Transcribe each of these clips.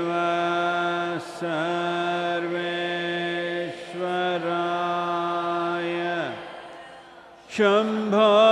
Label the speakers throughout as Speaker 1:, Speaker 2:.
Speaker 1: शिव सर्वेश्वराय शम्भो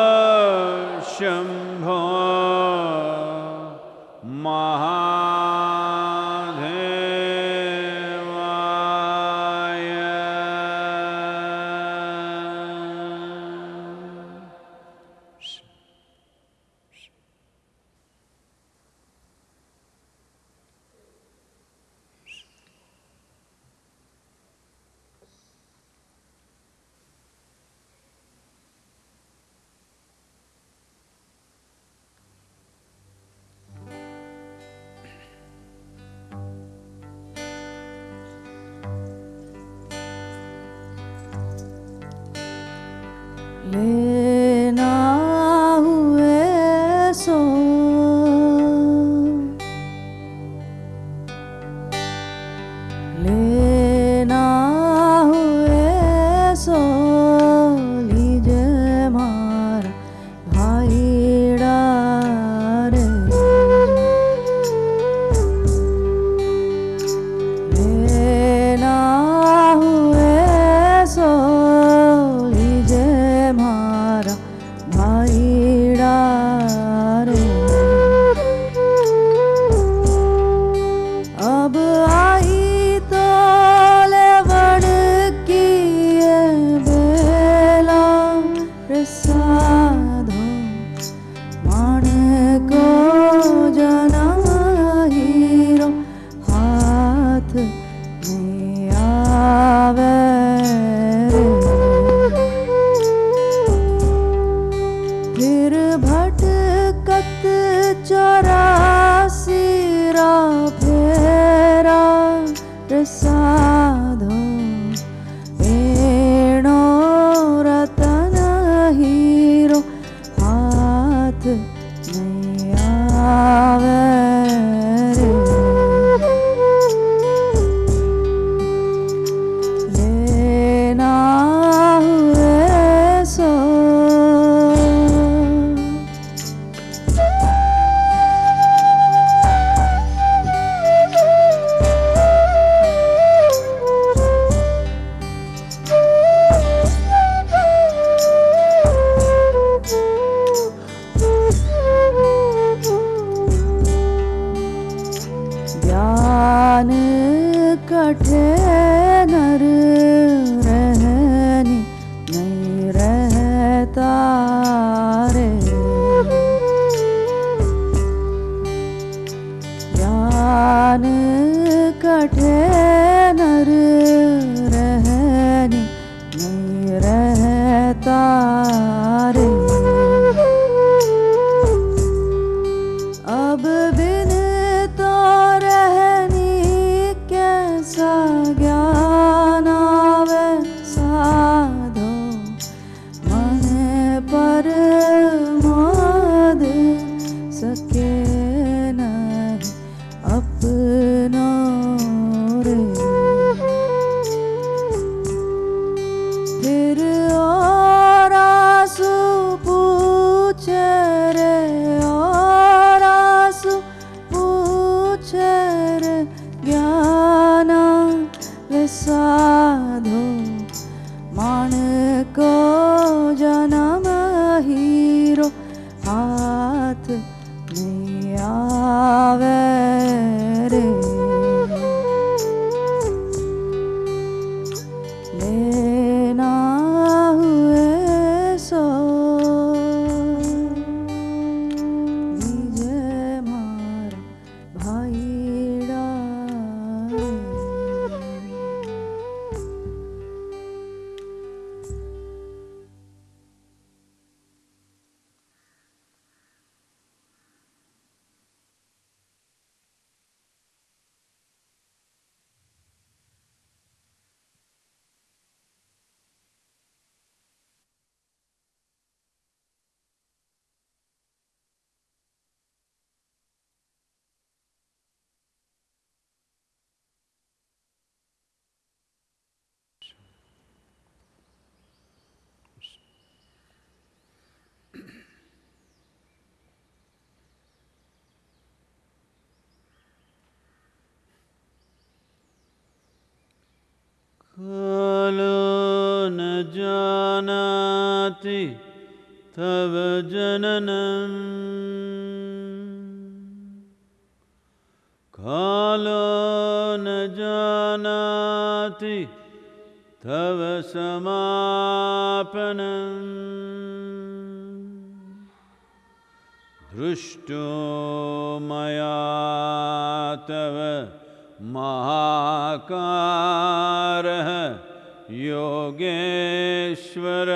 Speaker 1: खलो न जानाति तव जननम्। कालो न जानाति तव समापनम्। दृष्टो मया तव महाका योगेश्वर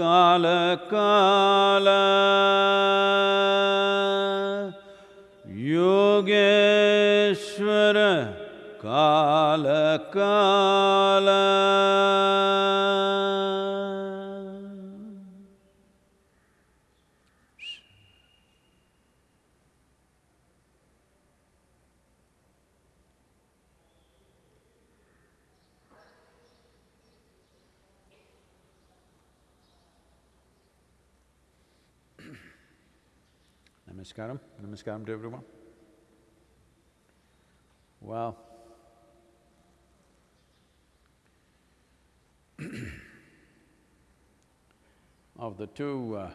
Speaker 1: काल काल। योगेश्वर काल काल। Namaskaram, namaskaram to everyone. Well, of the two uh,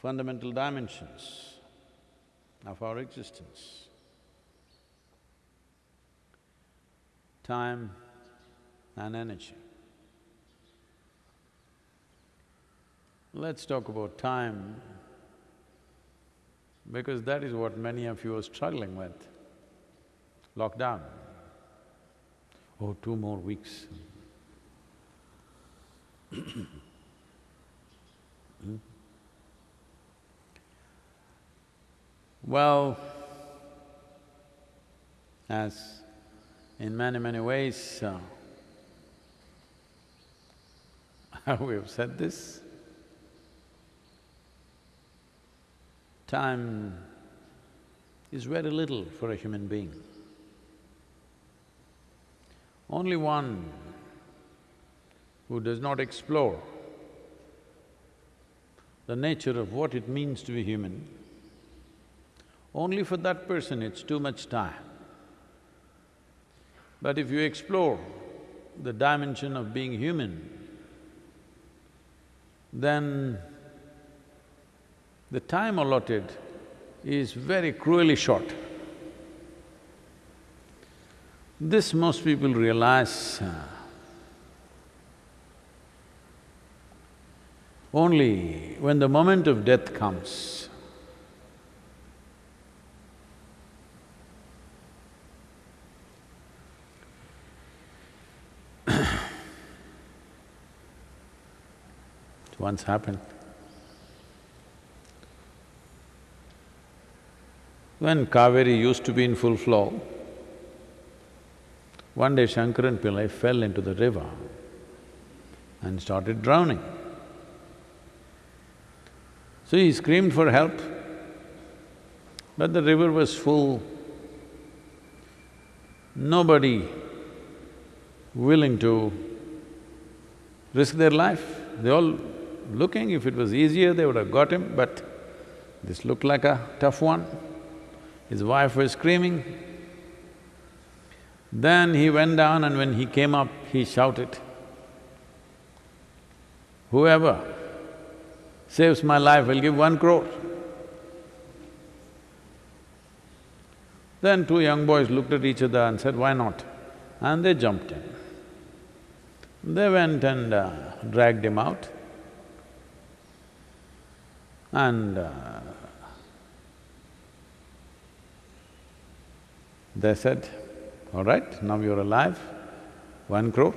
Speaker 1: fundamental dimensions of our existence, time and energy. Let's talk about time because that is what many of you are struggling with. Lockdown. Oh, two more weeks. Hmm? Well, as in many, many ways, uh, we have said this, time is very little for a human being. Only one who does not explore the nature of what it means to be human, only for that person it's too much time. But if you explore the dimension of being human, then the time allotted is very cruelly short. This most people realize uh, only when the moment of death comes. It once happened. When Kaveri used to be in full flow, one day Shankaran Pillai fell into the river and started drowning. So he screamed for help, but the river was full. Nobody willing to risk their life. They all looking, if it was easier, they would have got him, but this looked like a tough one. His wife was screaming. Then he went down and when he came up, he shouted, whoever saves my life will give one crore. Then two young boys looked at each other and said, why not? And they jumped in. They went and uh, dragged him out and uh, they said, all right, now you're alive, one crore.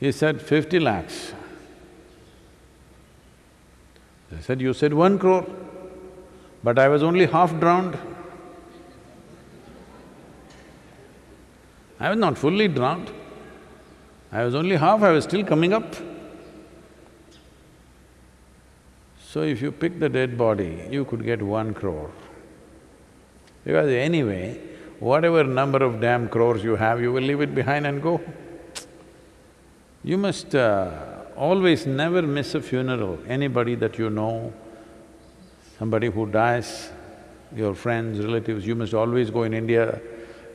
Speaker 1: He said, fifty lakhs. They said, you said one crore, but I was only half drowned. I was not fully drowned. I was only half, I was still coming up. So if you pick the dead body, you could get one crore. Because anyway, whatever number of damn crores you have, you will leave it behind and go. You must uh, always never miss a funeral, anybody that you know, somebody who dies, your friends, relatives, you must always go in India.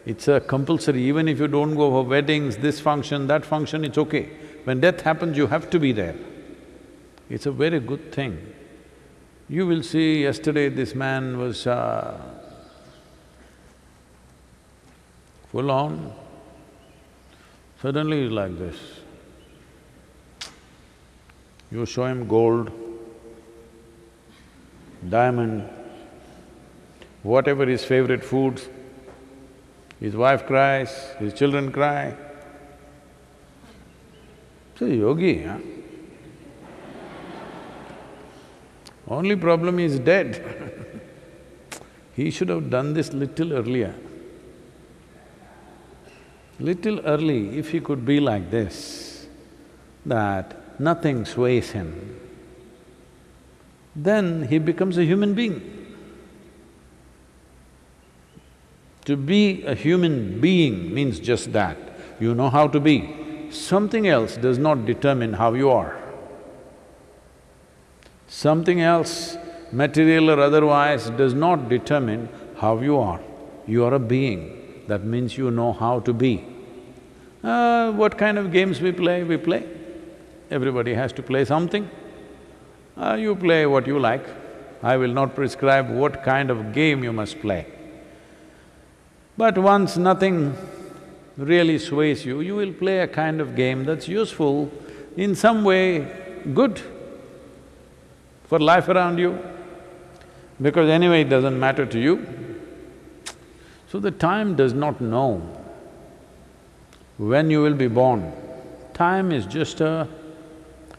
Speaker 1: It's a compulsory, even if you don't go for weddings, this function, that function, it's okay. When death happens, you have to be there. It's a very good thing. You will see, yesterday this man was uh, full on, suddenly he's like this. You show him gold, diamond, whatever his favorite foods, his wife cries, his children cry. It's a yogi, huh? Only problem is dead. he should have done this little earlier. Little early, if he could be like this, that nothing sways him, then he becomes a human being. To be a human being means just that, you know how to be. Something else does not determine how you are. Something else, material or otherwise, does not determine how you are. You are a being, that means you know how to be. Uh, what kind of games we play, we play. Everybody has to play something. Uh, you play what you like. I will not prescribe what kind of game you must play. But once nothing really sways you, you will play a kind of game that's useful, in some way good for life around you, because anyway it doesn't matter to you. So the time does not know when you will be born. Time is just a,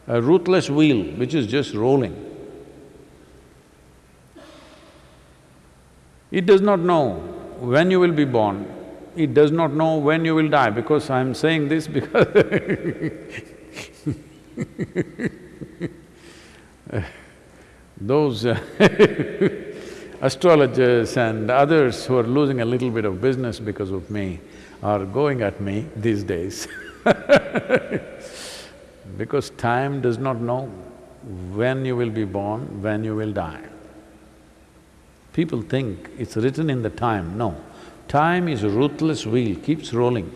Speaker 1: a ruthless wheel which is just rolling. It does not know when you will be born, it does not know when you will die, because I'm saying this because those uh, astrologers and others who are losing a little bit of business because of me are going at me these days because time does not know when you will be born, when you will die. People think it's written in the time, no. Time is a ruthless wheel, keeps rolling.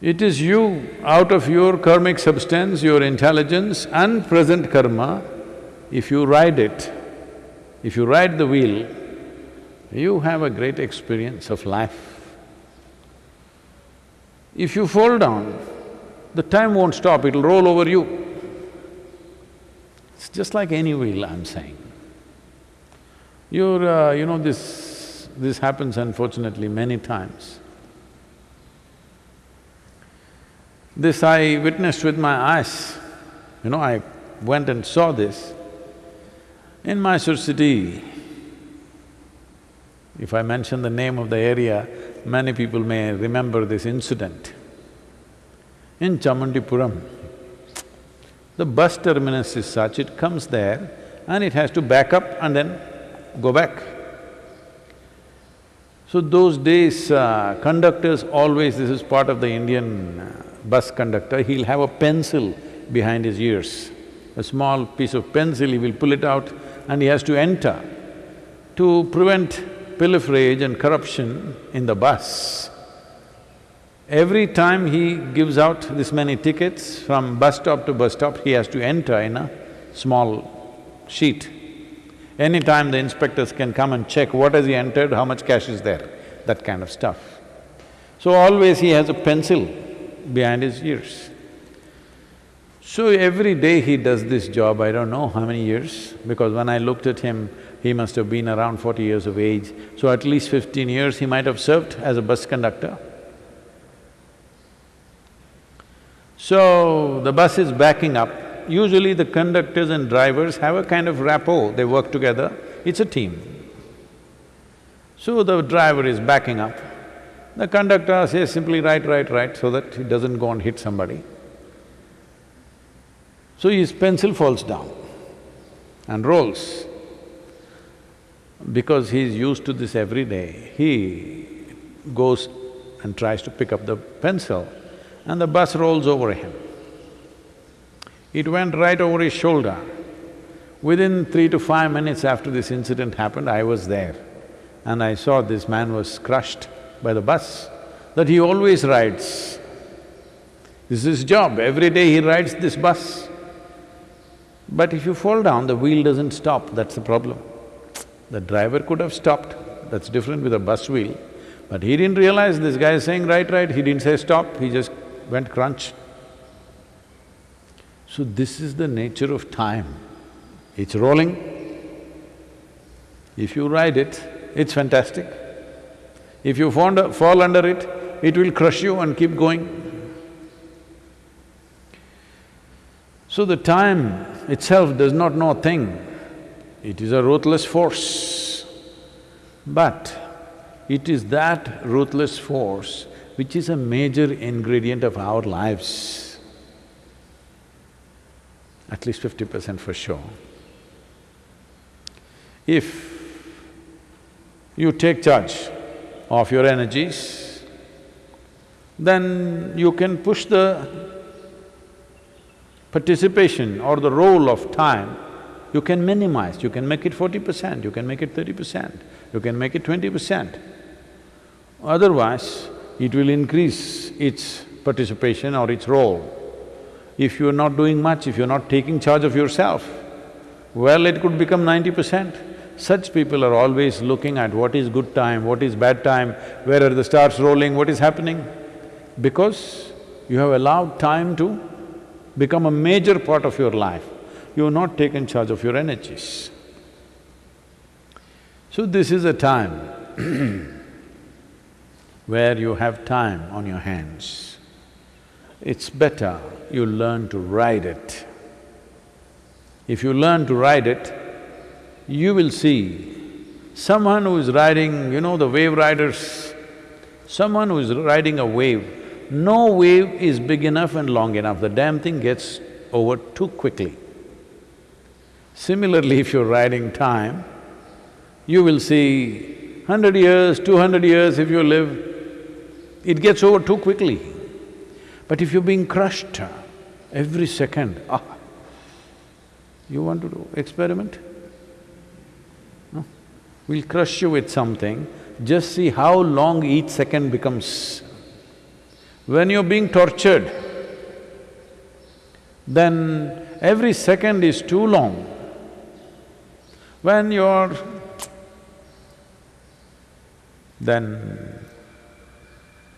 Speaker 1: It is you, out of your karmic substance, your intelligence and present karma, if you ride it, if you ride the wheel, you have a great experience of life. If you fall down, the time won't stop, it'll roll over you. It's just like any wheel, I'm saying. You're… Uh, you know, this… this happens unfortunately many times. This I witnessed with my eyes, you know, I went and saw this. In Mysore city, if I mention the name of the area, many people may remember this incident. In Chamundipuram, the bus terminus is such, it comes there and it has to back up and then go back. So those days, uh, conductors always, this is part of the Indian uh, bus conductor, he'll have a pencil behind his ears. A small piece of pencil, he will pull it out and he has to enter to prevent pilferage and corruption in the bus. Every time he gives out this many tickets from bus stop to bus stop, he has to enter in a small sheet. Anytime the inspectors can come and check what has he entered, how much cash is there, that kind of stuff. So always he has a pencil behind his ears. So every day he does this job, I don't know how many years, because when I looked at him, he must have been around forty years of age, so at least fifteen years he might have served as a bus conductor. So, the bus is backing up. Usually the conductors and drivers have a kind of rapport, they work together, it's a team. So the driver is backing up. The conductor says simply right, right, right, so that he doesn't go and hit somebody. So his pencil falls down and rolls. Because he's used to this every day, he goes and tries to pick up the pencil and the bus rolls over him. It went right over his shoulder. Within three to five minutes after this incident happened, I was there and I saw this man was crushed by the bus, that he always rides. This is his job, every day he rides this bus. But if you fall down, the wheel doesn't stop, that's the problem. The driver could have stopped, that's different with a bus wheel. But he didn't realize this guy is saying right, right, he didn't say stop, he just went crunch. So this is the nature of time. It's rolling. If you ride it, it's fantastic. If you fall under it, it will crush you and keep going. So the time itself does not know a thing, it is a ruthless force. But it is that ruthless force which is a major ingredient of our lives, at least fifty percent for sure. If you take charge of your energies, then you can push the participation or the role of time, you can minimize, you can make it forty percent, you can make it thirty percent, you can make it twenty percent. Otherwise, it will increase its participation or its role. If you're not doing much, if you're not taking charge of yourself, well, it could become ninety percent. Such people are always looking at what is good time, what is bad time, where are the stars rolling, what is happening. Because you have allowed time to become a major part of your life, you have not taken charge of your energies. So this is a time where you have time on your hands. It's better you learn to ride it. If you learn to ride it, you will see someone who is riding, you know the wave riders, someone who is riding a wave, no wave is big enough and long enough, the damn thing gets over too quickly. Similarly, if you're riding time, you will see hundred years, two hundred years if you live, it gets over too quickly. But if you're being crushed every second, ah, you want to do experiment? No? We'll crush you with something, just see how long each second becomes. When you're being tortured, then every second is too long. When you're… then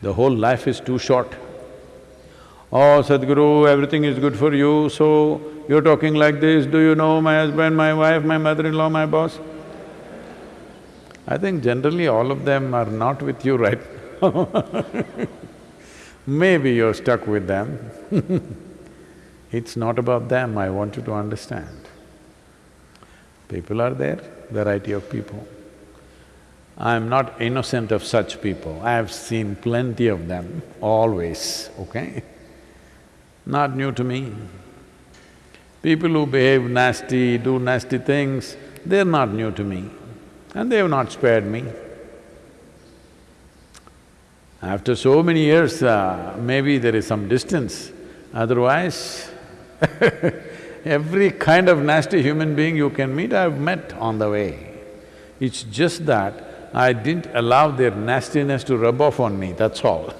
Speaker 1: the whole life is too short. Oh, Sadhguru, everything is good for you, so you're talking like this, do you know my husband, my wife, my mother-in-law, my boss? I think generally all of them are not with you right Maybe you're stuck with them It's not about them, I want you to understand. People are there, variety of people. I'm not innocent of such people, I have seen plenty of them, always, okay? Not new to me. People who behave nasty, do nasty things, they're not new to me and they have not spared me. After so many years, uh, maybe there is some distance, otherwise every kind of nasty human being you can meet, I've met on the way. It's just that I didn't allow their nastiness to rub off on me, that's all.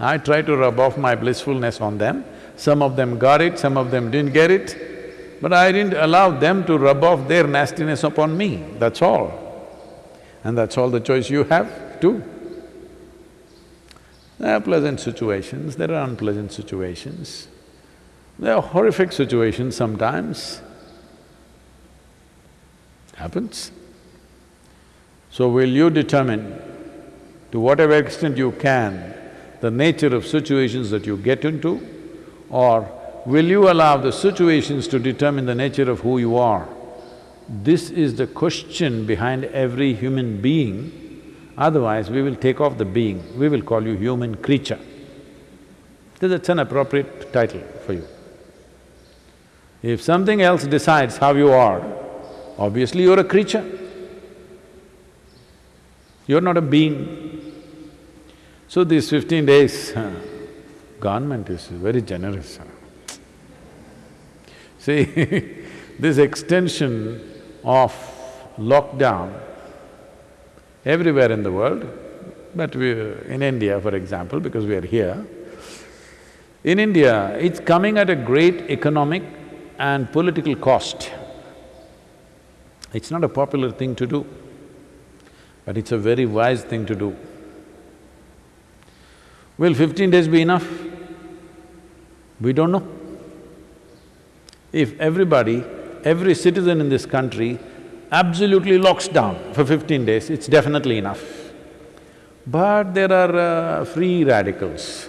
Speaker 1: I try to rub off my blissfulness on them, some of them got it, some of them didn't get it, but I didn't allow them to rub off their nastiness upon me, that's all. And that's all the choice you have too. There are pleasant situations, there are unpleasant situations. There are horrific situations sometimes. Happens. So will you determine to whatever extent you can the nature of situations that you get into or will you allow the situations to determine the nature of who you are? This is the question behind every human being Otherwise, we will take off the being, we will call you human creature. That's an appropriate title for you. If something else decides how you are, obviously you're a creature. You're not a being. So these fifteen days, government is very generous. See, this extension of lockdown everywhere in the world, but we… in India, for example, because we are here, in India, it's coming at a great economic and political cost. It's not a popular thing to do, but it's a very wise thing to do. Will fifteen days be enough? We don't know. If everybody, every citizen in this country absolutely locks down for fifteen days, it's definitely enough. But there are uh, free radicals.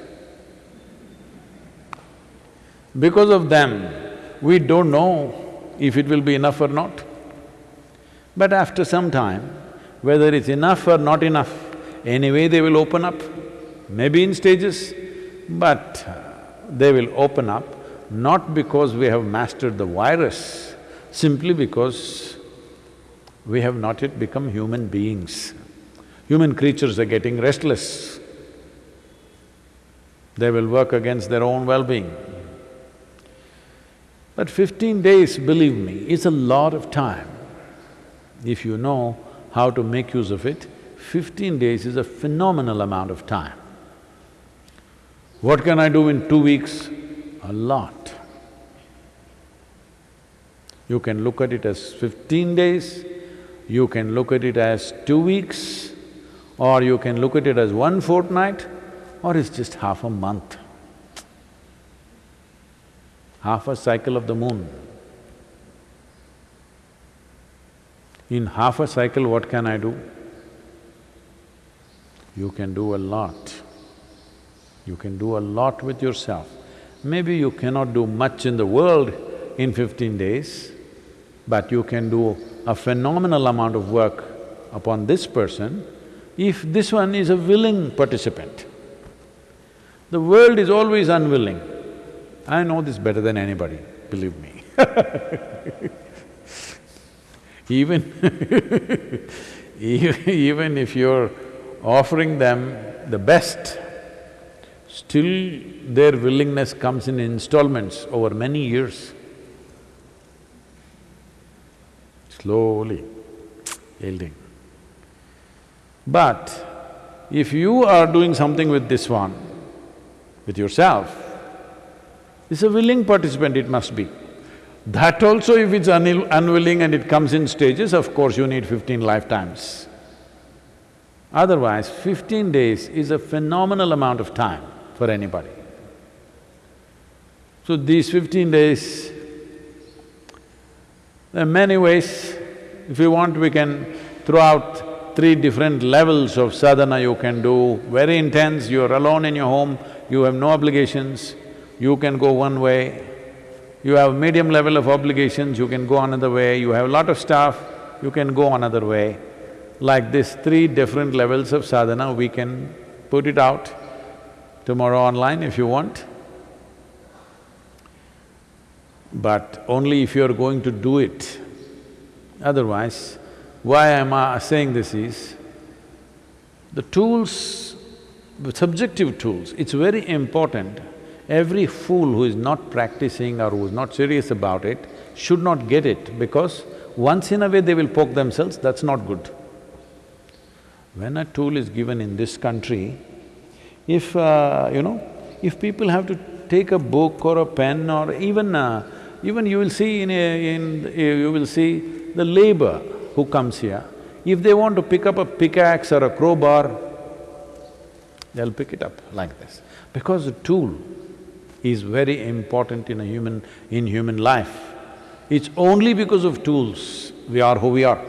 Speaker 1: Because of them, we don't know if it will be enough or not. But after some time, whether it's enough or not enough, anyway they will open up, maybe in stages, but uh, they will open up not because we have mastered the virus, simply because we have not yet become human beings. Human creatures are getting restless. They will work against their own well-being. But fifteen days, believe me, is a lot of time. If you know how to make use of it, fifteen days is a phenomenal amount of time. What can I do in two weeks? A lot. You can look at it as fifteen days, you can look at it as two weeks, or you can look at it as one fortnight, or it's just half a month. Half a cycle of the moon. In half a cycle, what can I do? You can do a lot. You can do a lot with yourself. Maybe you cannot do much in the world in fifteen days, but you can do a phenomenal amount of work upon this person if this one is a willing participant. The world is always unwilling. I know this better than anybody, believe me Even even if you're offering them the best, still their willingness comes in installments over many years. Slowly yielding. But if you are doing something with this one, with yourself, it's a willing participant it must be. That also if it's unwilling and it comes in stages, of course you need fifteen lifetimes. Otherwise, fifteen days is a phenomenal amount of time for anybody. So these fifteen days, there are many ways. If you want, we can throw out three different levels of sadhana you can do, very intense, you're alone in your home, you have no obligations, you can go one way. You have medium level of obligations, you can go another way, you have a lot of stuff, you can go another way. Like this, three different levels of sadhana, we can put it out tomorrow online if you want. But only if you're going to do it. Otherwise, why am I saying this is, the tools, the subjective tools, it's very important. Every fool who is not practicing or who is not serious about it should not get it because once in a way they will poke themselves, that's not good. When a tool is given in this country, if, uh, you know, if people have to take a book or a pen or even… Uh, even you will see in a… in… you will see the labor who comes here, if they want to pick up a pickaxe or a crowbar, they'll pick it up like this. Because the tool is very important in a human… in human life. It's only because of tools we are who we are.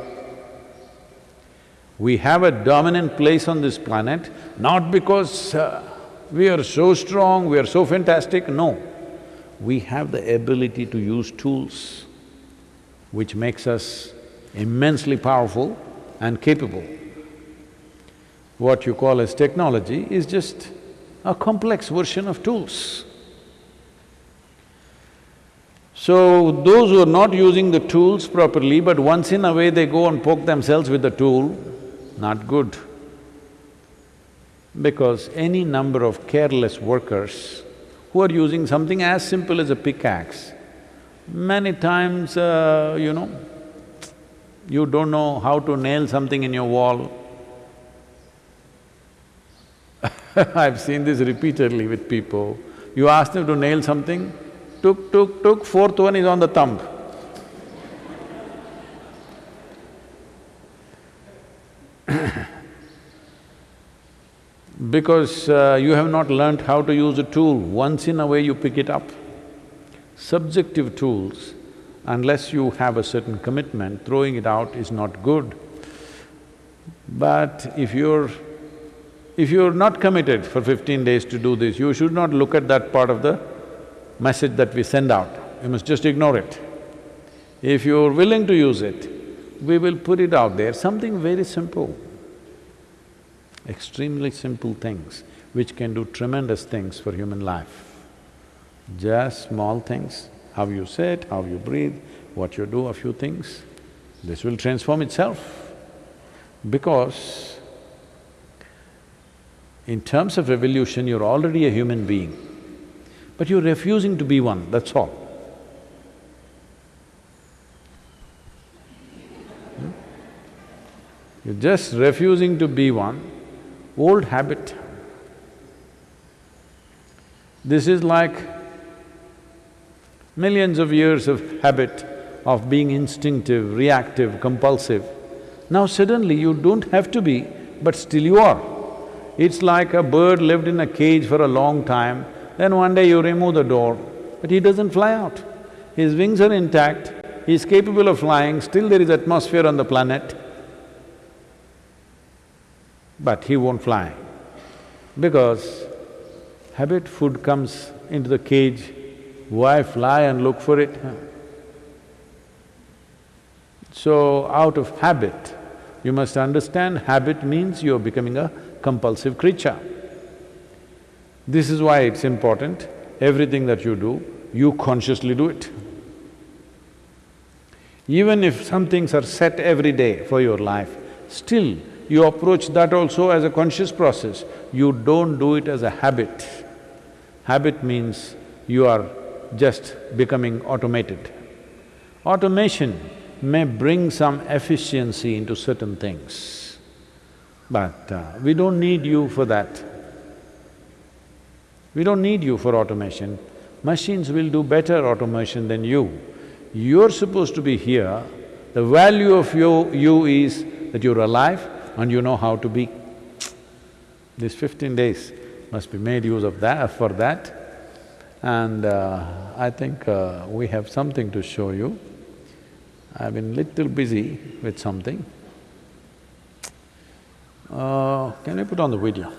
Speaker 1: We have a dominant place on this planet, not because uh, we are so strong, we are so fantastic, no. We have the ability to use tools, which makes us immensely powerful and capable. What you call as technology is just a complex version of tools. So, those who are not using the tools properly, but once in a way they go and poke themselves with the tool, not good. Because any number of careless workers who are using something as simple as a pickaxe, many times, uh, you know, you don't know how to nail something in your wall. I've seen this repeatedly with people. You ask them to nail something, tuk, tuk, tuk, fourth one is on the thumb. because uh, you have not learnt how to use a tool, once in a way you pick it up. Subjective tools, unless you have a certain commitment, throwing it out is not good. But if you're… if you're not committed for fifteen days to do this, you should not look at that part of the message that we send out, you must just ignore it. If you're willing to use it, we will put it out there, something very simple extremely simple things which can do tremendous things for human life. Just small things, how you sit, how you breathe, what you do, a few things, this will transform itself. Because in terms of evolution, you're already a human being, but you're refusing to be one, that's all. Hmm? You're just refusing to be one, old habit. This is like millions of years of habit of being instinctive, reactive, compulsive. Now suddenly you don't have to be, but still you are. It's like a bird lived in a cage for a long time, then one day you remove the door, but he doesn't fly out. His wings are intact, he's capable of flying, still there is atmosphere on the planet, but he won't fly. Because habit food comes into the cage, why fly and look for it? So, out of habit, you must understand habit means you're becoming a compulsive creature. This is why it's important, everything that you do, you consciously do it. Even if some things are set every day for your life, still you approach that also as a conscious process, you don't do it as a habit. Habit means you are just becoming automated. Automation may bring some efficiency into certain things, but uh, we don't need you for that. We don't need you for automation. Machines will do better automation than you. You're supposed to be here, the value of you, you is that you're alive and you know how to be. These fifteen days must be made use of that… for that. And uh, I think uh, we have something to show you. I've been little busy with something. Uh, can you put on the video?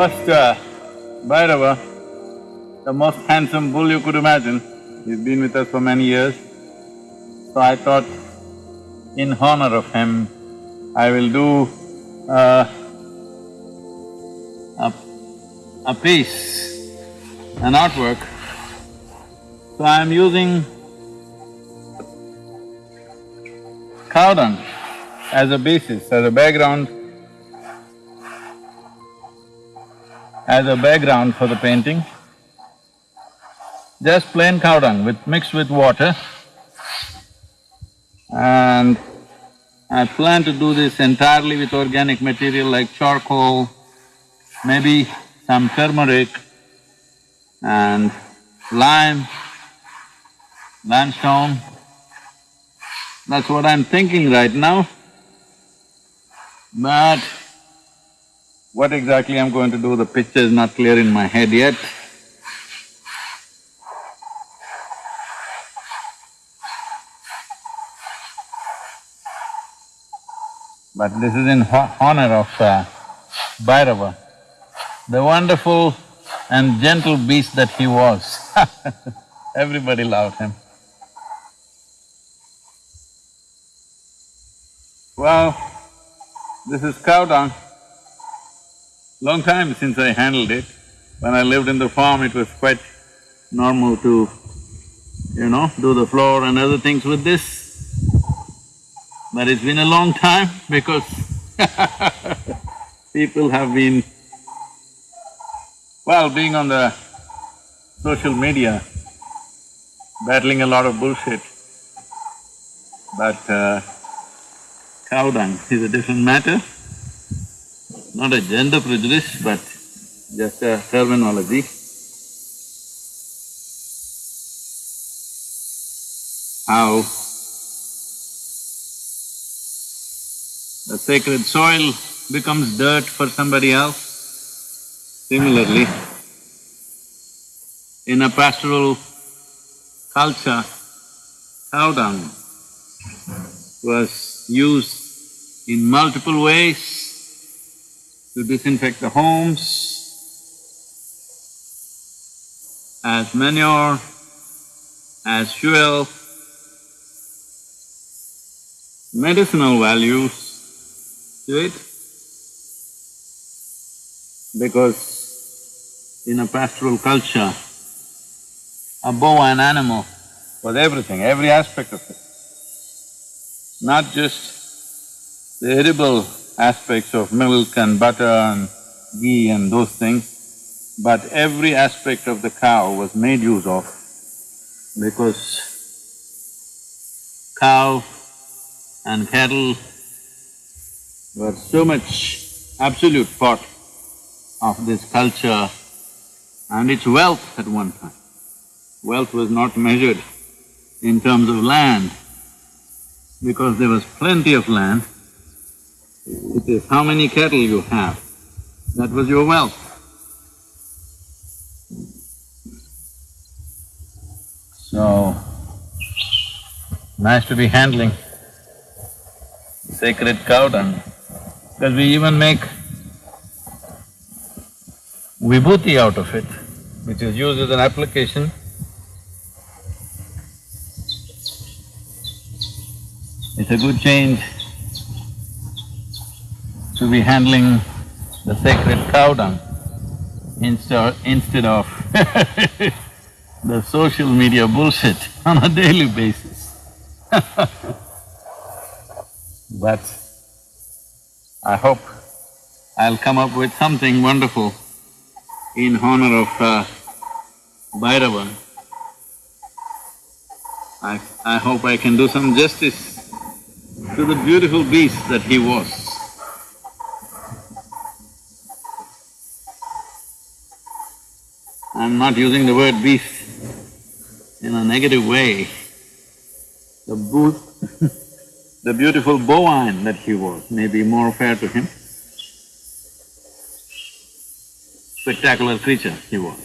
Speaker 2: Lost uh, Bhairava, the most handsome bull you could imagine. He's been with us for many years. So I thought, in honor of him, I will do uh, a, a piece, an artwork. So I am using cow dung as a basis, as a background, as a background for the painting. Just plain cow dung with… mixed with water. And I plan to do this entirely with organic material like charcoal, maybe some turmeric and lime, limestone. That's what I'm thinking right now. But what exactly I'm going to do, the picture is not clear in my head yet. But this is in honor of uh, Bhairava, the wonderful and gentle beast that he was. Everybody loved him. Well, this is cow dung. Long time since I handled it. When I lived in the farm, it was quite normal to, you know, do the floor and other things with this. But it's been a long time because people have been, well, being on the social media, battling a lot of bullshit. But uh, cow dung is a different matter, not a gender prejudice, but just a terminology. How the sacred soil becomes dirt for somebody else. Similarly, in a pastoral culture, cow dung was used in multiple ways to disinfect the homes, as manure, as fuel,
Speaker 1: medicinal values to it because in a pastoral culture, a bovine animal was everything, every aspect of it. Not just the edible aspects of milk and butter and ghee and those things, but every aspect of the cow was made use of because cow and cattle were so much absolute part of this culture and its wealth at one time. Wealth was not measured in terms of land because there was plenty of land. It is how many cattle you have, that was your wealth. So, nice to be handling sacred cow dung, because we even make vibhuti out of it, which is used as an application. It's a good change to be handling the sacred cow dung instead, instead of the social media bullshit on a daily basis. But I hope I'll come up with something wonderful in honor of uh, Bhairava. I, I hope I can do some justice to the beautiful beast that he was. I'm not using the word beast in a negative way. The the beautiful bovine that he was may be more fair to him. Spectacular creature he was.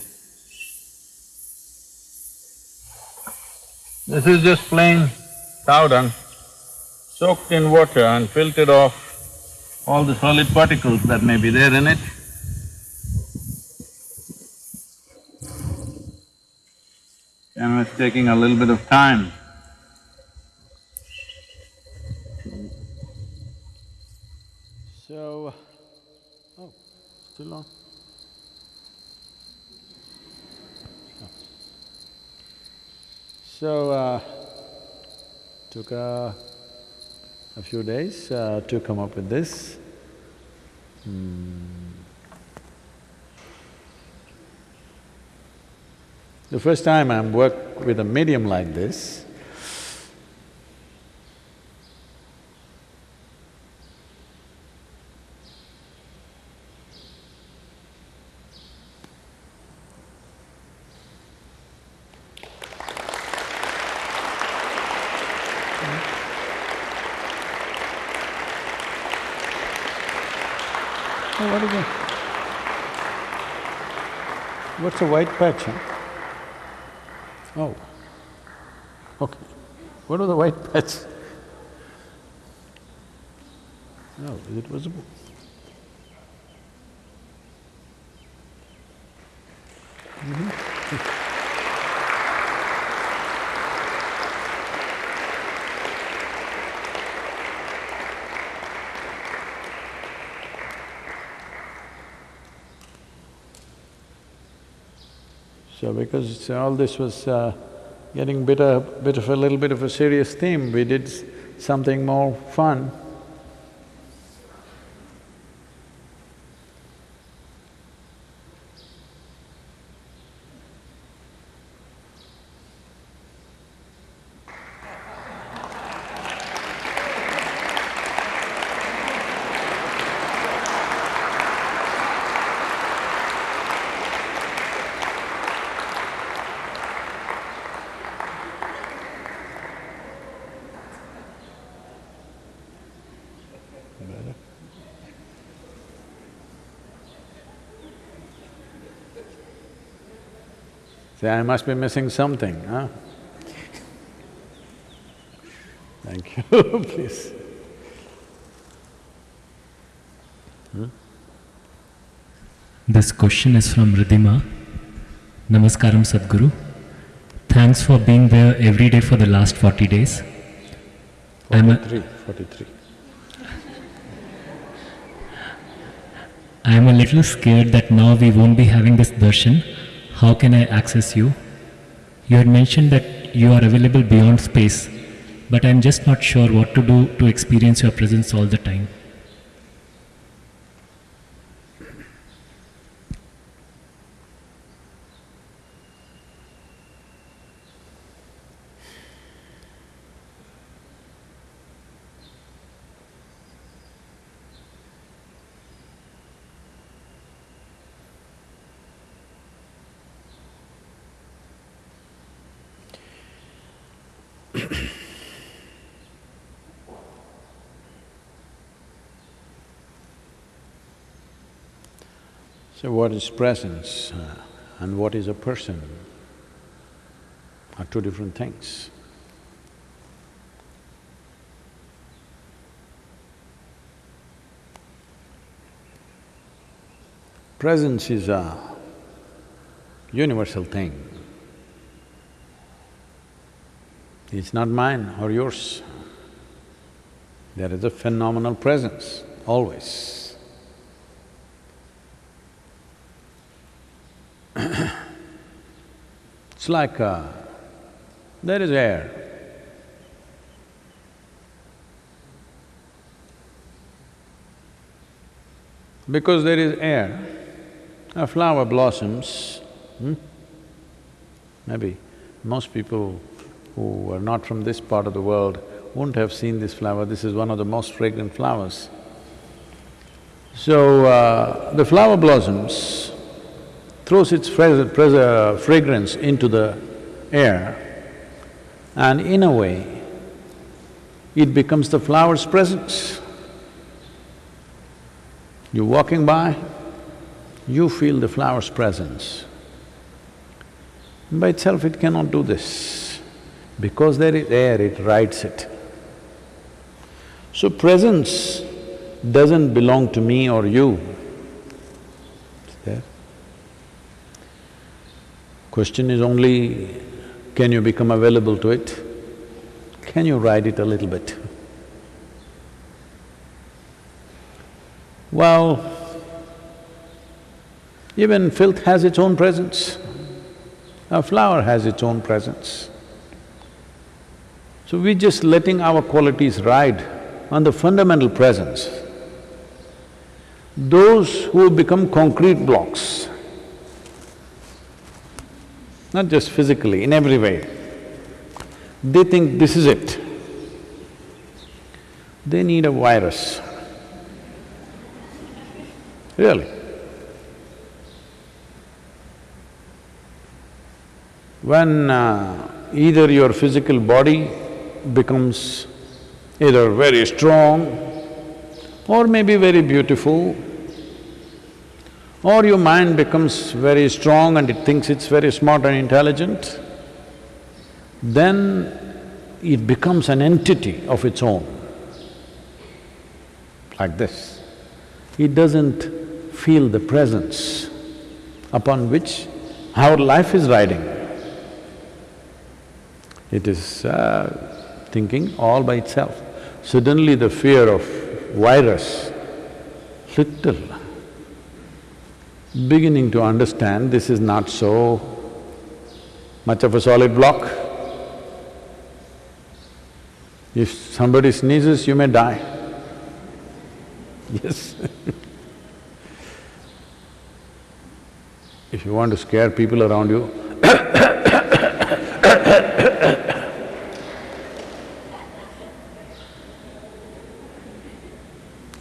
Speaker 1: This is just plain cow dung, soaked in water and filtered off all the solid particles that may be there in it. And it's taking a little bit of time.
Speaker 3: So, oh, still on? So, uh, took a, a few days uh, to come up with this. Hmm. The first time I'm work with a medium like this? What's a white patch, huh? Oh, okay. What are the white patch? No, is it visible? So because all this was uh, getting bit a bit of a little bit of a serious theme, we did something more fun. Say, I must be missing something, huh? Thank you, please. Hmm?
Speaker 4: This question is from Ridhima. Namaskaram Sadhguru. Thanks for being there every day for the last 40 days. I'm a,
Speaker 1: Three, forty-three.
Speaker 4: I am a little scared that now we won't be having this darshan. How can I access you? You had mentioned that you are available beyond space, but I'm just not sure what to do to experience your presence all the time.
Speaker 1: So what is presence uh, and what is a person are two different things. Presence is a universal thing. It's not mine or yours. There is a phenomenal presence, always. It's like uh, there is air. Because there is air, a flower blossoms, hmm? Maybe most people who are not from this part of the world wouldn't have seen this flower, this is one of the most fragrant flowers. So, uh, the flower blossoms, throws its fra- fra- fragrance into the air and in a way, it becomes the flower's presence. You're walking by, you feel the flower's presence. By itself it cannot do this. Because there is air, it rides it. So presence doesn't belong to me or you. It's there. Question is only, can you become available to it? Can you ride it a little bit? Well, even filth has its own presence. A flower has its own presence. So we're just letting our qualities ride on the fundamental presence. Those who become concrete blocks, not just physically, in every way, they think this is it. They need a virus. Really. When uh, either your physical body becomes either very strong or maybe very beautiful, or your mind becomes very strong and it thinks it's very smart and intelligent, then it becomes an entity of its own, like this. It doesn't feel the presence upon which our life is riding. It is uh, thinking all by itself. Suddenly the fear of virus, little, beginning to understand this is not so much of a solid block. If somebody sneezes, you may die. Yes If you want to scare people around you,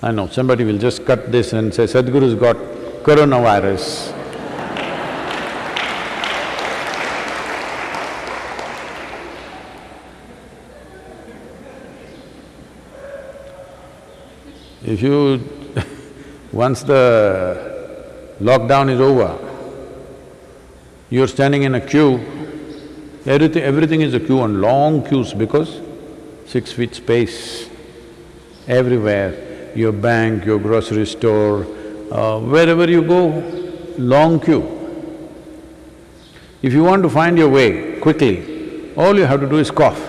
Speaker 1: I know, somebody will just cut this and say, Sadhguru's got coronavirus. If you… once the lockdown is over, you're standing in a queue, everything… everything is a queue and long queues because six feet space everywhere, your bank, your grocery store, uh, wherever you go, long queue. If you want to find your way quickly, all you have to do is cough.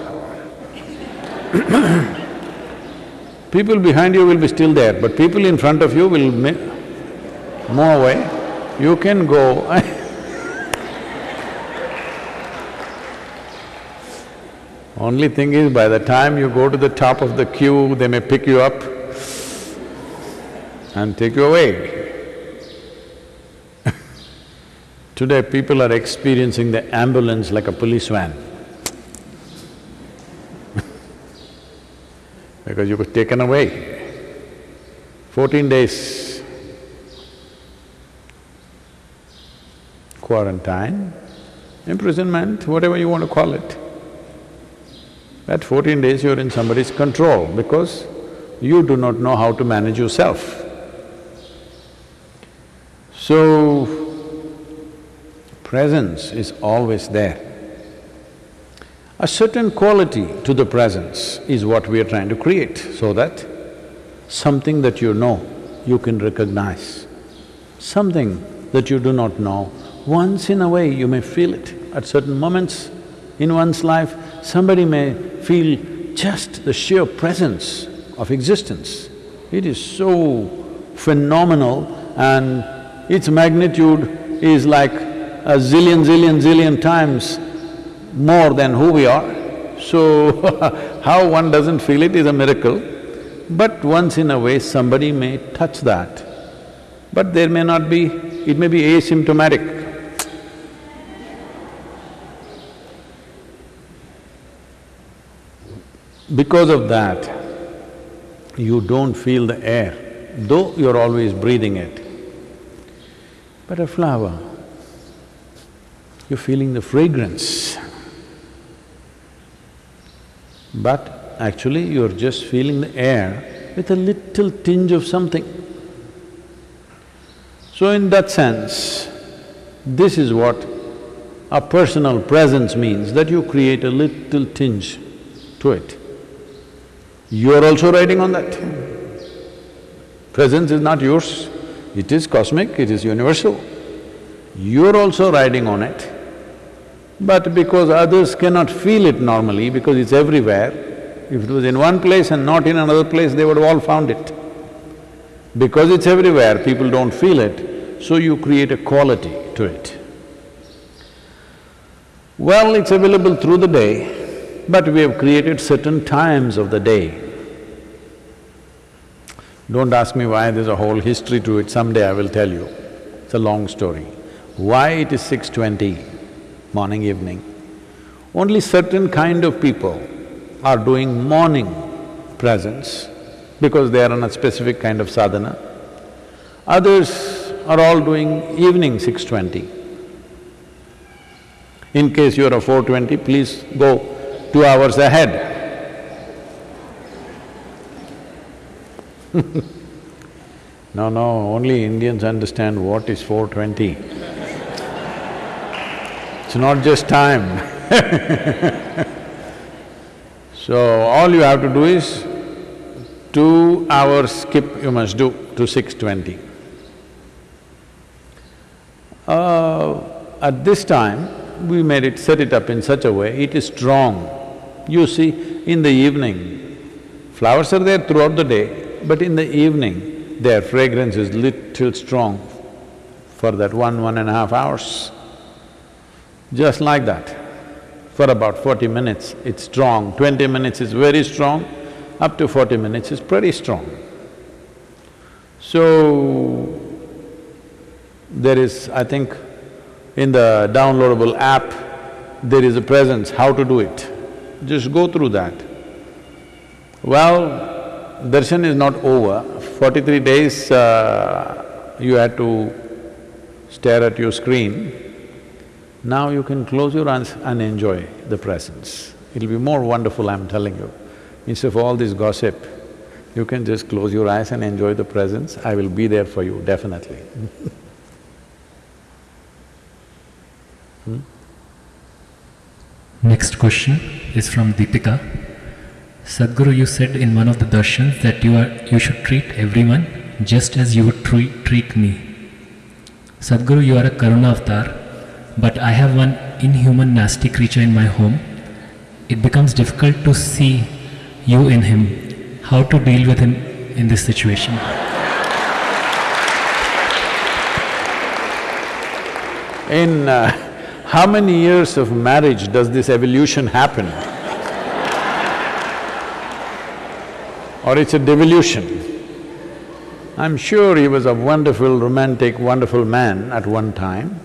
Speaker 1: People behind you will be still there, but people in front of you will move away. You can go Only thing is, by the time you go to the top of the queue, they may pick you up and take you away. Today, people are experiencing the ambulance like a police van. because you were taken away. Fourteen days quarantine, imprisonment, whatever you want to call it. That fourteen days you're in somebody's control because you do not know how to manage yourself. So, presence is always there. A certain quality to the presence is what we are trying to create, so that something that you know, you can recognize. Something that you do not know, once in a way you may feel it. At certain moments in one's life, somebody may feel just the sheer presence of existence. It is so phenomenal and its magnitude is like a zillion, zillion, zillion times more than who we are. So, how one doesn't feel it is a miracle. But once in a way, somebody may touch that. But there may not be… it may be asymptomatic. Because of that, you don't feel the air, though you're always breathing it. But a flower, you're feeling the fragrance. But actually you're just feeling the air with a little tinge of something. So in that sense, this is what a personal presence means, that you create a little tinge to it. You're also riding on that. Presence is not yours, it is cosmic, it is universal. You're also riding on it. But because others cannot feel it normally, because it's everywhere, if it was in one place and not in another place, they would have all found it. Because it's everywhere, people don't feel it, so you create a quality to it. Well, it's available through the day, but we have created certain times of the day. Don't ask me why, there's a whole history to it, someday I will tell you. It's a long story. Why it is 6.20, morning, evening? Only certain kind of people are doing morning presence because they are on a specific kind of sadhana. Others are all doing evening 6.20. In case you are a 4.20, please go two hours ahead. No, no, only Indians understand what is 420. It's not just time So, all you have to do is, two hours skip you must do to 6.20. Uh, at this time, we made it… set it up in such a way, it is strong. You see, in the evening, flowers are there throughout the day, but in the evening, their fragrance is little strong for that one, one and a half hours. Just like that. For about forty minutes, it's strong, twenty minutes is very strong, up to forty minutes is pretty strong. So, there is, I think, in the downloadable app, there is a presence, how to do it. Just go through that. Well, darshan is not over. Forty-three days uh, you had to stare at your screen. Now you can close your eyes and enjoy the presence. It'll be more wonderful, I'm telling you. Instead of all this gossip, you can just close your eyes and enjoy the presence. I will be there for you, definitely
Speaker 4: Next question is from Deepika. Sadhguru, you said in one of the darshans that you are… you should treat everyone just as you would treat, treat me. Sadhguru, you are a Karuna avatar, but I have one inhuman nasty creature in my home. It becomes difficult to see you in him. how to deal with him in this situation.
Speaker 1: In uh, how many years of marriage does this evolution happen? Or it's a devolution? I'm sure he was a wonderful, romantic, wonderful man at one time.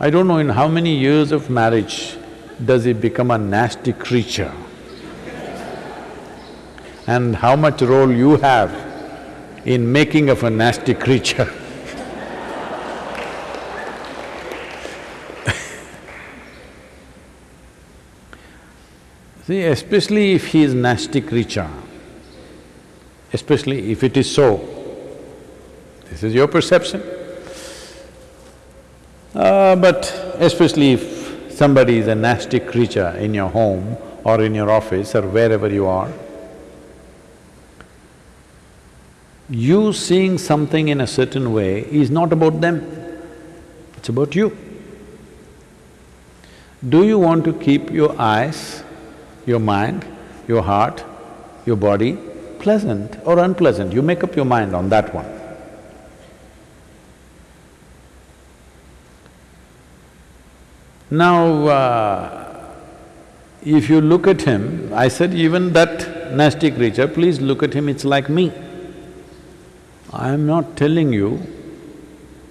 Speaker 1: I don't know in how many years of marriage does he become a nasty creature and how much role you have in making of a nasty creature. See, especially if he is nasty creature, especially if it is so, this is your perception. Uh, but especially if somebody is a nasty creature in your home or in your office or wherever you are, you seeing something in a certain way is not about them, it's about you. Do you want to keep your eyes, your mind, your heart, your body pleasant or unpleasant? You make up your mind on that one. Now, uh, if you look at him, I said even that nasty creature, please look at him, it's like me. I am not telling you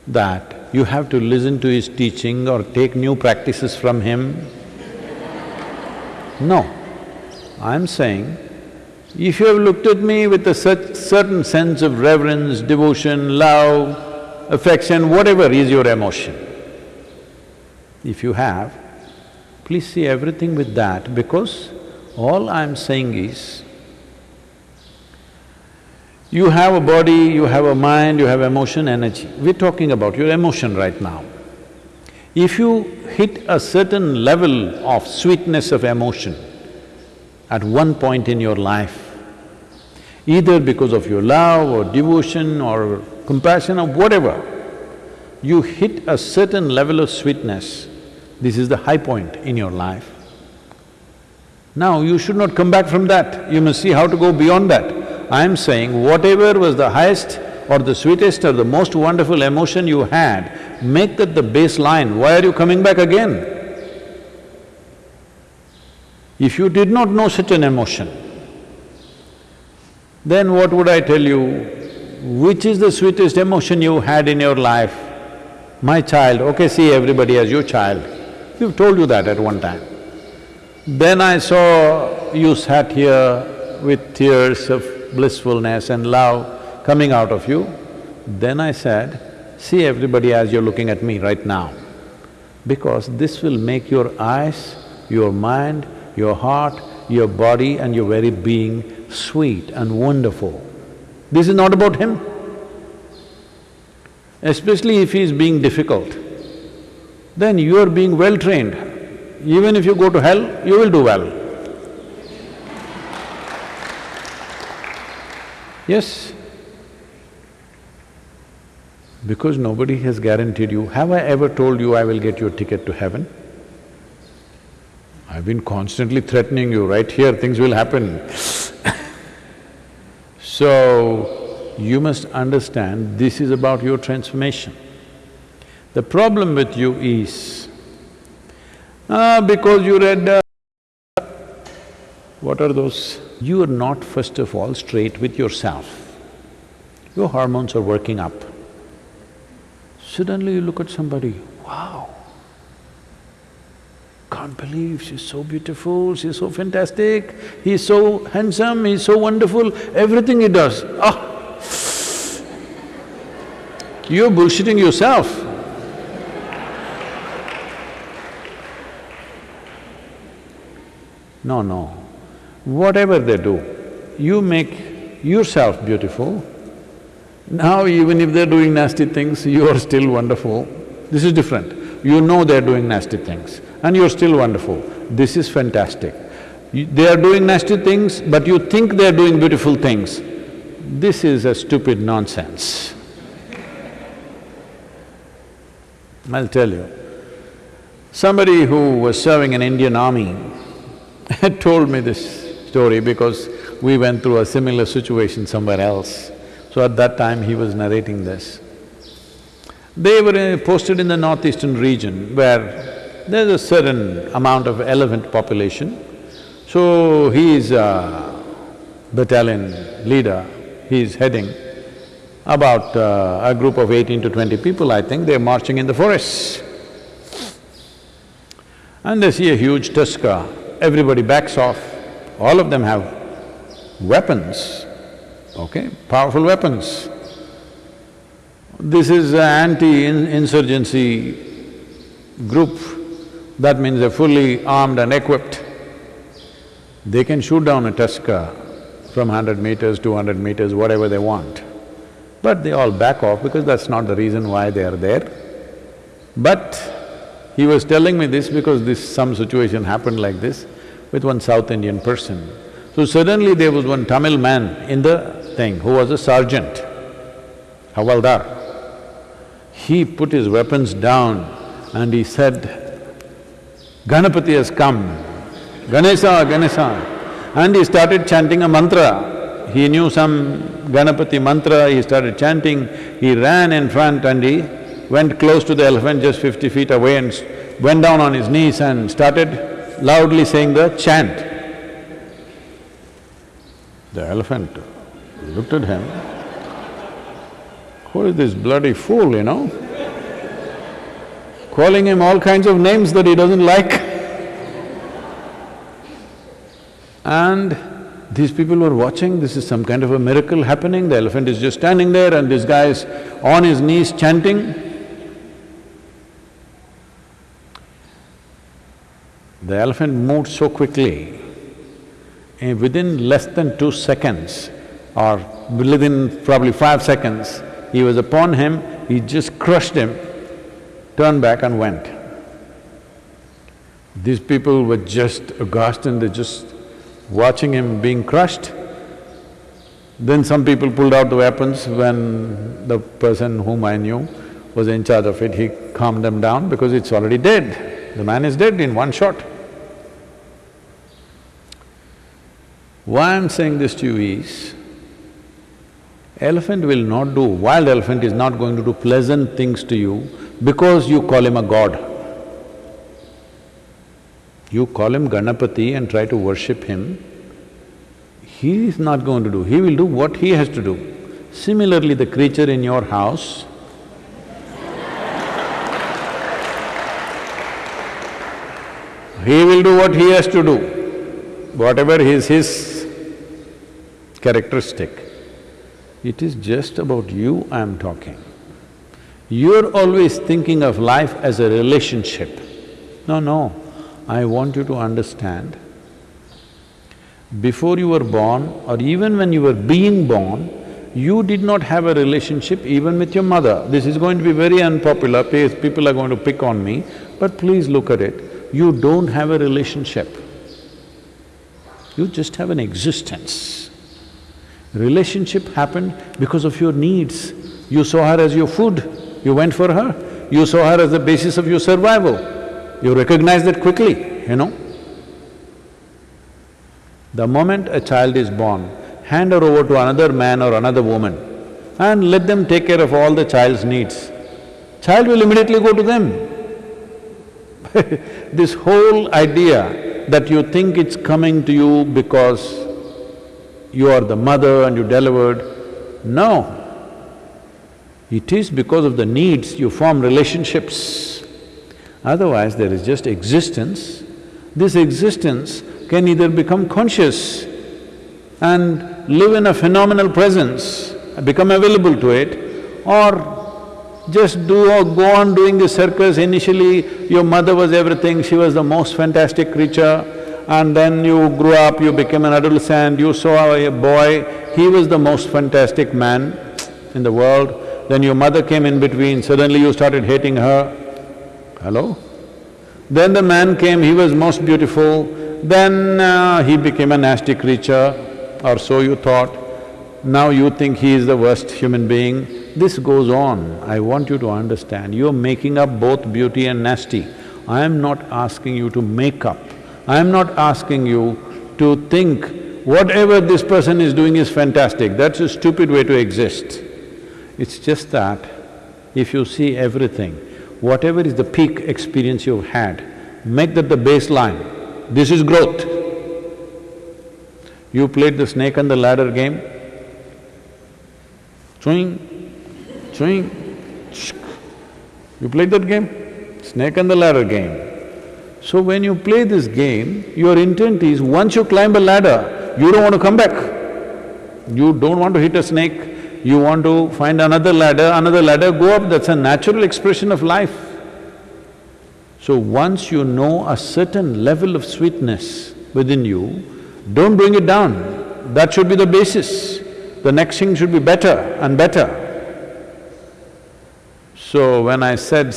Speaker 1: that you have to listen to his teaching or take new practices from him. No, I'm saying, if you have looked at me with a cer certain sense of reverence, devotion, love, affection, whatever is your emotion, if you have, please see everything with that because all I'm saying is, you have a body, you have a mind, you have emotion, energy. We're talking about your emotion right now. If you hit a certain level of sweetness of emotion at one point in your life, either because of your love or devotion or compassion or whatever, you hit a certain level of sweetness, this is the high point in your life. Now you should not come back from that, you must see how to go beyond that. I am saying whatever was the highest or the sweetest or the most wonderful emotion you had, make that the baseline, why are you coming back again? If you did not know such an emotion, then what would I tell you? Which is the sweetest emotion you had in your life? My child, okay, see everybody as your child. We've told you that at one time. Then I saw you sat here with tears of blissfulness and love coming out of you, then I said, see everybody as you're looking at me right now. Because this will make your eyes, your mind, your heart, your body and your very being sweet and wonderful. This is not about him. Especially if he is being difficult, then you are being well trained. Even if you go to hell, you will do well. Yes. Because nobody has guaranteed you, have I ever told you I will get your ticket to heaven? I've been constantly threatening you, right here things will happen So, you must understand this is about your transformation. The problem with you is, ah, because you read, uh, what are those? You are not first of all straight with yourself. Your hormones are working up. Suddenly you look at somebody, wow, can't believe she's so beautiful, she's so fantastic, he's so handsome, he's so wonderful, everything he does, ah! You're bullshitting yourself. No, no. Whatever they do, you make yourself beautiful. Now even if they're doing nasty things, you are still wonderful. This is different. You know they're doing nasty things and you're still wonderful. This is fantastic. You, they are doing nasty things, but you think they're doing beautiful things. This is a stupid nonsense. I'll tell you. Somebody who was serving in Indian army had told me this story because we went through a similar situation somewhere else. So at that time, he was narrating this. They were uh, posted in the northeastern region where there's a certain amount of elephant population. So he is a battalion leader, he is heading about uh, a group of eighteen to twenty people, I think, they're marching in the forest. And they see a huge tusker, everybody backs off, all of them have weapons, okay, powerful weapons. This is an anti-insurgency group, that means they're fully armed and equipped. They can shoot down a tusker from hundred meters, two hundred meters, whatever they want. But they all back off because that's not the reason why they are there. But he was telling me this because this… some situation happened like this with one South Indian person. So suddenly there was one Tamil man in the thing who was a sergeant, Havaldar. He put his weapons down and he said, Ganapati has come, Ganesha, Ganesha. And he started chanting a mantra. He knew some Ganapati mantra, he started chanting, he ran in front and he went close to the elephant just fifty feet away and went down on his knees and started loudly saying the chant. The elephant looked at him, who is this bloody fool, you know? Calling him all kinds of names that he doesn't like. And these people were watching, this is some kind of a miracle happening, the elephant is just standing there and this guy is on his knees chanting. The elephant moved so quickly, and within less than two seconds or within probably five seconds, he was upon him, he just crushed him, turned back and went. These people were just aghast and they're just watching him being crushed. Then some people pulled out the weapons when the person whom I knew was in charge of it, he calmed them down because it's already dead. The man is dead in one shot. Why I'm saying this to you is, elephant will not do… wild elephant is not going to do pleasant things to you because you call him a god. You call him Ganapati and try to worship him, he is not going to do, he will do what he has to do. Similarly, the creature in your house, he will do what he has to do, whatever is his characteristic. It is just about you I'm talking. You're always thinking of life as a relationship. No, no, I want you to understand, before you were born or even when you were being born, you did not have a relationship even with your mother. This is going to be very unpopular, people are going to pick on me, but please look at it. You don't have a relationship. You just have an existence. Relationship happened because of your needs. You saw her as your food, you went for her. You saw her as the basis of your survival. You recognized that quickly, you know. The moment a child is born, hand her over to another man or another woman and let them take care of all the child's needs. Child will immediately go to them. this whole idea that you think it's coming to you because you are the mother and you delivered. No. It is because of the needs you form relationships. Otherwise, there is just existence. This existence can either become conscious and live in a phenomenal presence, become available to it, or just do or go on doing the circus. Initially, your mother was everything, she was the most fantastic creature, and then you grew up, you became an adolescent, you saw a boy, he was the most fantastic man in the world, then your mother came in between, suddenly you started hating her. Hello? Then the man came, he was most beautiful, then uh, he became a nasty creature, or so you thought. Now you think he is the worst human being. This goes on. I want you to understand, you're making up both beauty and nasty. I am not asking you to make up. I am not asking you to think whatever this person is doing is fantastic, that's a stupid way to exist. It's just that if you see everything, whatever is the peak experience you've had, make that the baseline. This is growth. You played the snake and the ladder game, swing, swing, you played that game? Snake and the ladder game. So when you play this game, your intent is once you climb a ladder, you don't want to come back. You don't want to hit a snake, you want to find another ladder, another ladder, go up, that's a natural expression of life. So once you know a certain level of sweetness within you, don't bring it down. That should be the basis. The next thing should be better and better. So when I said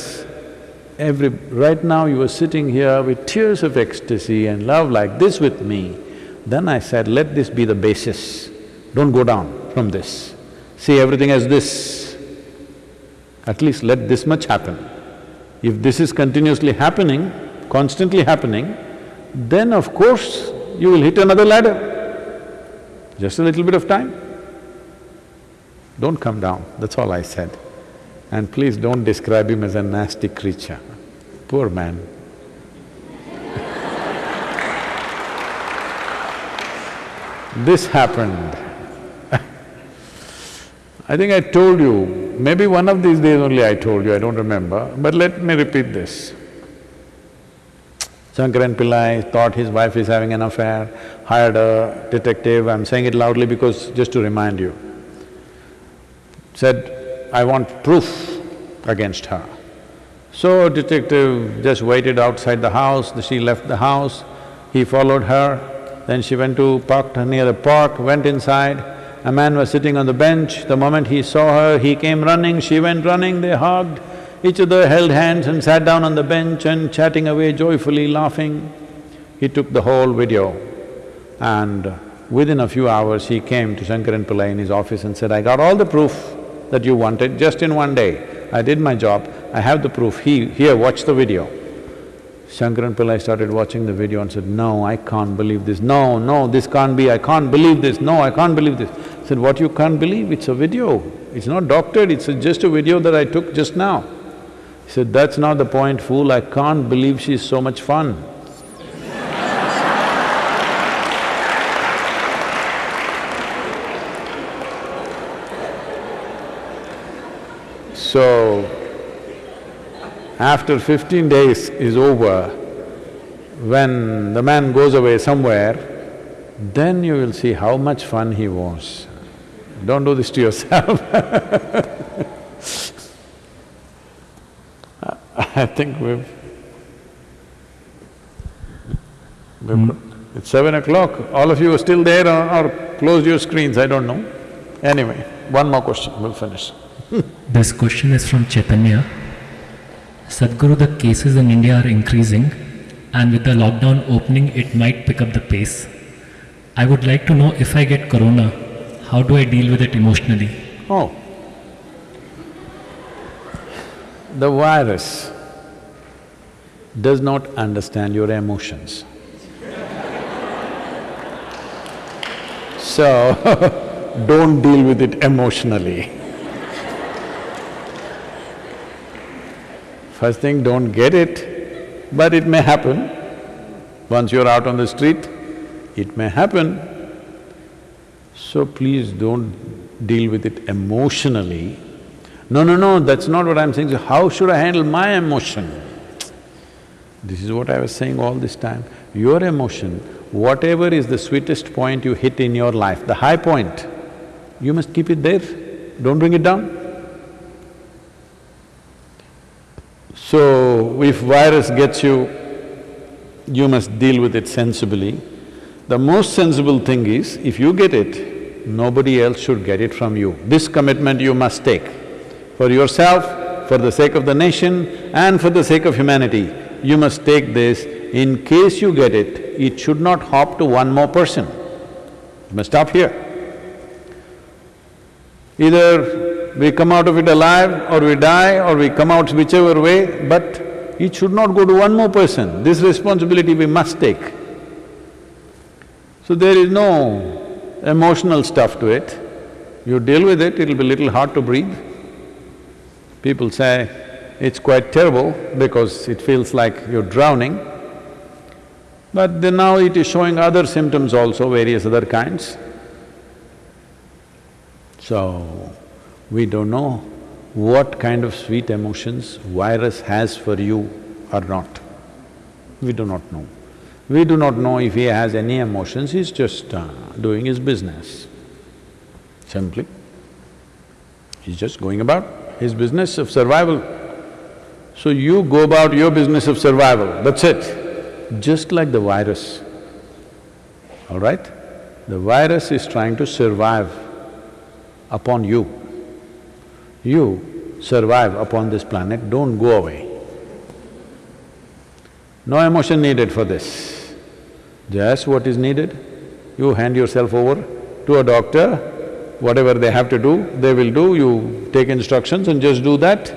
Speaker 1: every… right now you were sitting here with tears of ecstasy and love like this with me, then I said, let this be the basis, don't go down from this. See everything as this, at least let this much happen. If this is continuously happening, constantly happening, then of course you will hit another ladder. Just a little bit of time. Don't come down, that's all I said. And please don't describe him as a nasty creature. Poor man. this happened. I think I told you, maybe one of these days only I told you, I don't remember, but let me repeat this. Shankaran Pillai thought his wife is having an affair, hired a detective, I'm saying it loudly because just to remind you. Said, I want proof against her. So detective just waited outside the house, she left the house, he followed her, then she went to parked near the park, went inside, a man was sitting on the bench, the moment he saw her, he came running, she went running, they hugged, each other held hands and sat down on the bench and chatting away joyfully, laughing. He took the whole video. And within a few hours he came to Shankaran Pillai in his office and said, I got all the proof that you wanted just in one day. I did my job, I have the proof, he… here, watch the video. Shankaran Pillai started watching the video and said, no, I can't believe this, no, no, this can't be, I can't believe this, no, I can't believe this. Said, what you can't believe? It's a video, it's not doctored, it's just a video that I took just now. He said, that's not the point, fool, I can't believe she's so much fun. So, after fifteen days is over, when the man goes away somewhere, then you will see how much fun he was. Don't do this to yourself I think we've… we've hmm. it's seven o'clock, all of you are still there or, or closed your screens, I don't know. Anyway, one more question, we'll finish.
Speaker 4: This question is from Chaitanya. Sadhguru, the cases in India are increasing and with the lockdown opening, it might pick up the pace. I would like to know if I get corona, how do I deal with it emotionally?
Speaker 1: Oh. The virus does not understand your emotions. so, don't deal with it emotionally. First thing, don't get it, but it may happen. Once you're out on the street, it may happen. So please don't deal with it emotionally. No, no, no, that's not what I'm saying. So how should I handle my emotion? This is what I was saying all this time. Your emotion, whatever is the sweetest point you hit in your life, the high point, you must keep it there, don't bring it down. So, if virus gets you, you must deal with it sensibly. The most sensible thing is, if you get it, nobody else should get it from you. This commitment you must take for yourself, for the sake of the nation and for the sake of humanity. You must take this, in case you get it, it should not hop to one more person. You must stop here. Either we come out of it alive or we die or we come out whichever way, but it should not go to one more person. This responsibility we must take. So there is no emotional stuff to it. You deal with it, it'll be little hard to breathe. People say it's quite terrible because it feels like you're drowning. But then now it is showing other symptoms also, various other kinds. So, we don't know what kind of sweet emotions virus has for you or not. We do not know. We do not know if he has any emotions, he's just uh, doing his business, simply. He's just going about his business of survival. So you go about your business of survival, that's it. Just like the virus, all right? The virus is trying to survive upon you. You survive upon this planet, don't go away. No emotion needed for this. Just what is needed, you hand yourself over to a doctor, whatever they have to do, they will do, you take instructions and just do that.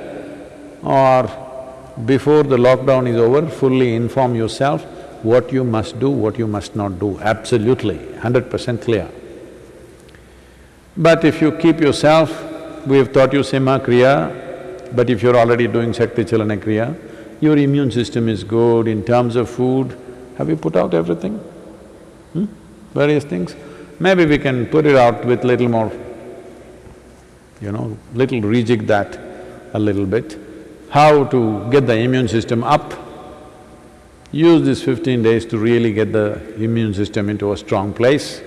Speaker 1: Or before the lockdown is over, fully inform yourself what you must do, what you must not do, absolutely, hundred percent clear. But if you keep yourself, we have taught you Simha Kriya, but if you're already doing Shakti Chalana Kriya, your immune system is good in terms of food. Have you put out everything? Hmm? Various things? Maybe we can put it out with little more, you know, little rejig that a little bit. How to get the immune system up. Use these fifteen days to really get the immune system into a strong place.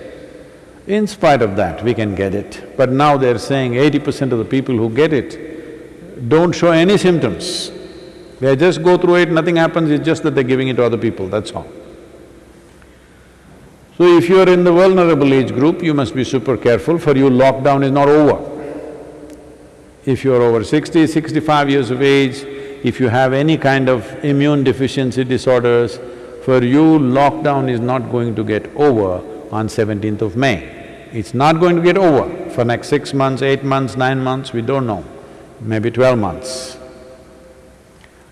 Speaker 1: In spite of that, we can get it. But now they're saying eighty percent of the people who get it don't show any symptoms. They just go through it, nothing happens, it's just that they're giving it to other people, that's all. So if you're in the vulnerable age group, you must be super careful, for you lockdown is not over. If you're over 60, 65 years of age, if you have any kind of immune deficiency disorders, for you lockdown is not going to get over on 17th of May. It's not going to get over for next six months, eight months, nine months, we don't know, maybe twelve months.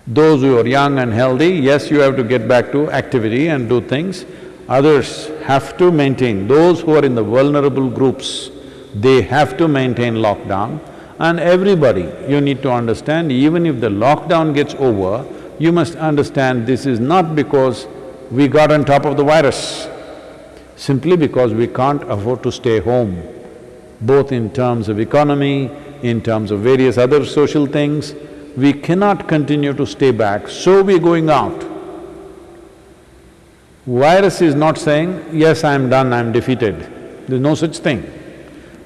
Speaker 1: Those who are young and healthy, yes, you have to get back to activity and do things. Others have to maintain, those who are in the vulnerable groups, they have to maintain lockdown. And everybody, you need to understand, even if the lockdown gets over, you must understand this is not because we got on top of the virus, simply because we can't afford to stay home, both in terms of economy, in terms of various other social things, we cannot continue to stay back, so we're going out. Virus is not saying, yes, I'm done, I'm defeated. There's no such thing.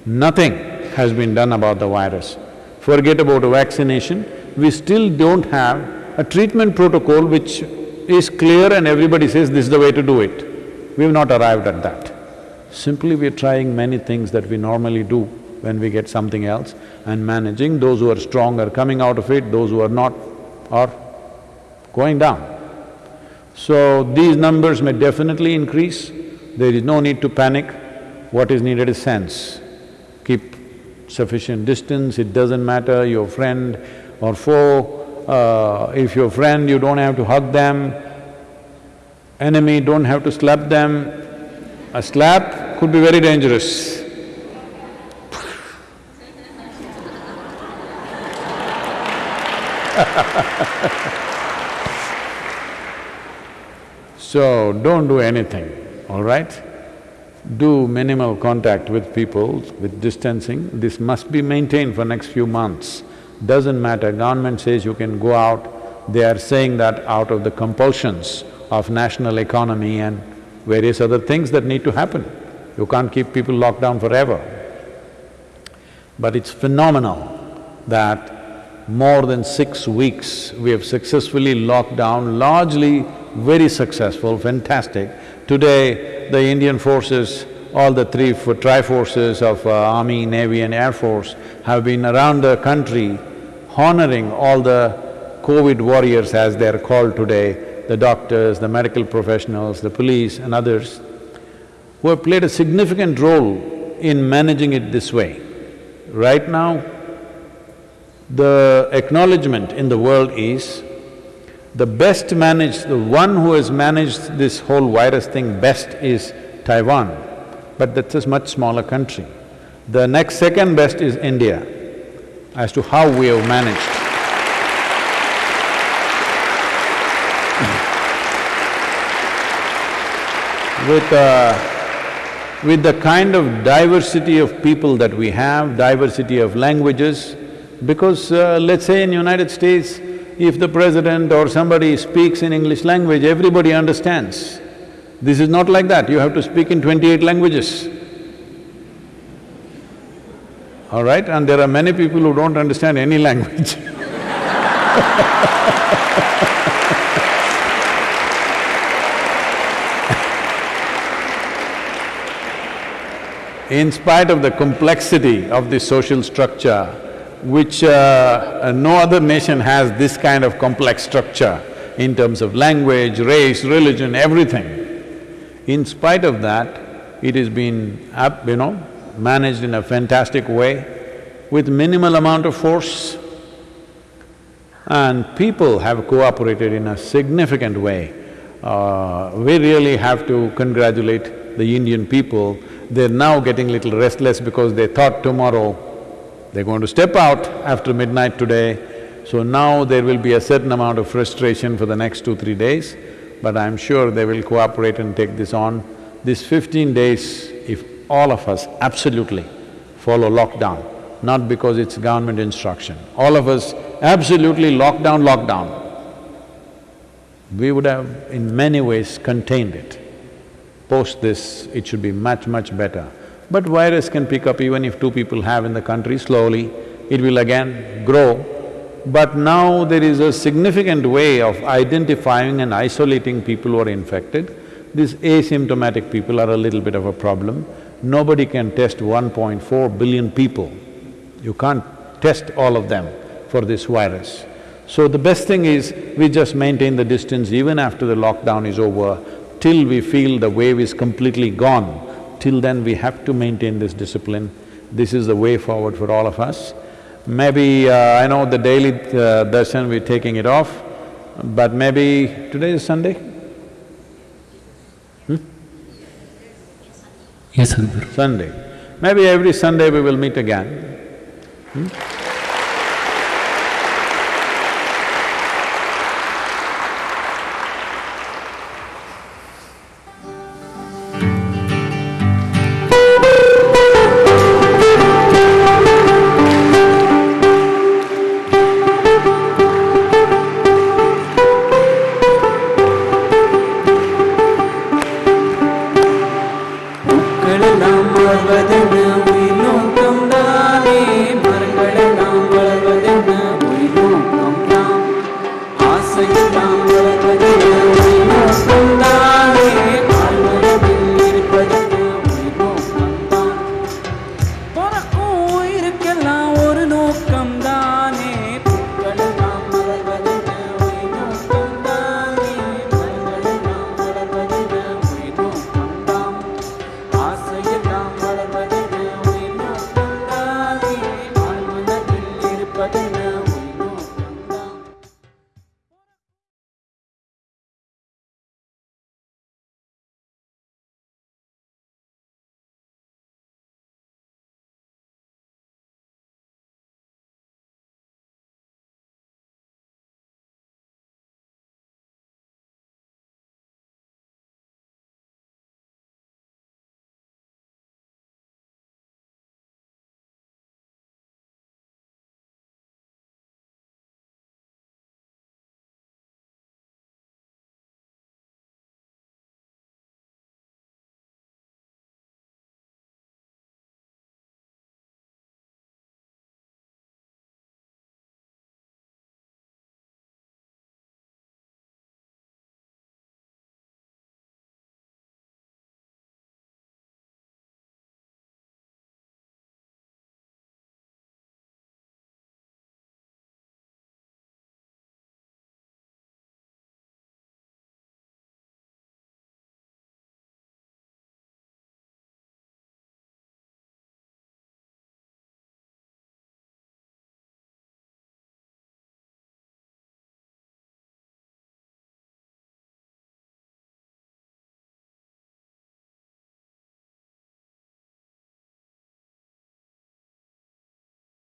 Speaker 1: Nothing has been done about the virus. Forget about a vaccination, we still don't have a treatment protocol which is clear and everybody says this is the way to do it. We've not arrived at that. Simply we're trying many things that we normally do when we get something else and managing, those who are strong are coming out of it, those who are not are going down. So these numbers may definitely increase, there is no need to panic, what is needed is sense. Keep sufficient distance, it doesn't matter your friend or foe, uh, if your friend, you don't have to hug them, enemy, don't have to slap them. A slap could be very dangerous. So, don't do anything, all right? Do minimal contact with people, with distancing, this must be maintained for next few months. Doesn't matter, government says you can go out, they are saying that out of the compulsions of national economy and various other things that need to happen. You can't keep people locked down forever. But it's phenomenal that more than six weeks we have successfully locked down, largely very successful, fantastic. Today, the Indian forces, all the three tri-forces of uh, Army, Navy and Air Force have been around the country honoring all the COVID warriors as they're called today, the doctors, the medical professionals, the police and others, who have played a significant role in managing it this way. Right now, the acknowledgement in the world is the best managed, the one who has managed this whole virus thing best is Taiwan, but that's a much smaller country. The next second best is India, as to how we have managed. With, uh, with the kind of diversity of people that we have, diversity of languages, because uh, let's say in United States, if the president or somebody speaks in English language, everybody understands. This is not like that, you have to speak in twenty-eight languages. All right? And there are many people who don't understand any language in spite of the complexity of the social structure, which uh, no other nation has this kind of complex structure in terms of language, race, religion, everything. In spite of that, it has been, up, you know, managed in a fantastic way with minimal amount of force. And people have cooperated in a significant way. Uh, we really have to congratulate the Indian people. They're now getting little restless because they thought tomorrow they're going to step out after midnight today. So now there will be a certain amount of frustration for the next two, three days, but I'm sure they will cooperate and take this on. This fifteen days, if all of us absolutely follow lockdown, not because it's government instruction, all of us absolutely lockdown, lockdown, we would have in many ways contained it. Post this, it should be much, much better. But virus can pick up even if two people have in the country, slowly it will again grow. But now there is a significant way of identifying and isolating people who are infected. These asymptomatic people are a little bit of a problem. Nobody can test 1.4 billion people. You can't test all of them for this virus. So the best thing is, we just maintain the distance even after the lockdown is over, till we feel the wave is completely gone. Till then we have to maintain this discipline. This is the way forward for all of us. Maybe, uh, I know the daily uh, darshan we're taking it off, but maybe today is Sunday?
Speaker 4: Yes, Sadhguru.
Speaker 1: Sunday. Maybe every Sunday we will meet again. Hmm?